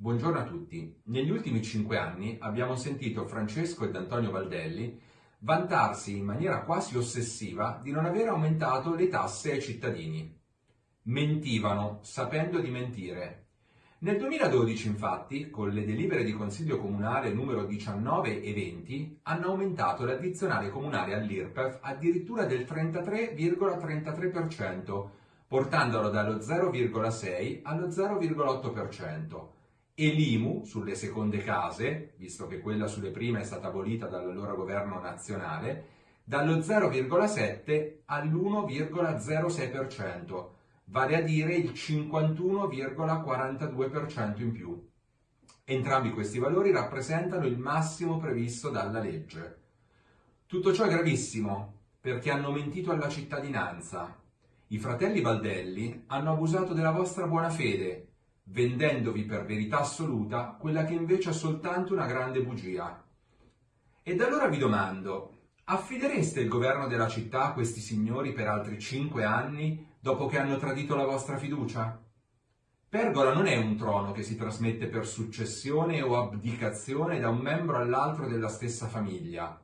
Buongiorno a tutti. Negli ultimi cinque anni abbiamo sentito Francesco ed Antonio Valdelli vantarsi in maniera quasi ossessiva di non aver aumentato le tasse ai cittadini. Mentivano, sapendo di mentire. Nel 2012, infatti, con le delibere di Consiglio Comunale numero 19 e 20, hanno aumentato l'addizionale comunale all'IRPEF addirittura del 33,33%, portandolo dallo 0,6 allo 0,8% e l'IMU sulle seconde case, visto che quella sulle prime è stata abolita dall'allora governo nazionale, dallo 0,7 all'1,06%, vale a dire il 51,42% in più. Entrambi questi valori rappresentano il massimo previsto dalla legge. Tutto ciò è gravissimo perché hanno mentito alla cittadinanza, i fratelli Valdelli hanno abusato della vostra buona fede, vendendovi per verità assoluta quella che invece è soltanto una grande bugia. Ed allora vi domando, affidereste il governo della città a questi signori per altri cinque anni dopo che hanno tradito la vostra fiducia? Pergola non è un trono che si trasmette per successione o abdicazione da un membro all'altro della stessa famiglia.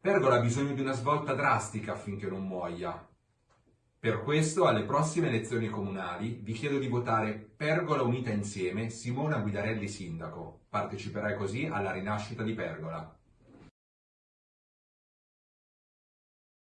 Pergola ha bisogno di una svolta drastica affinché non muoia. Per questo, alle prossime elezioni comunali, vi chiedo di votare Pergola Unita Insieme Simona Guidarelli Sindaco. Parteciperai così alla rinascita di Pergola.